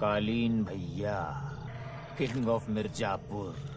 कालीन भैया king of Mirzapur.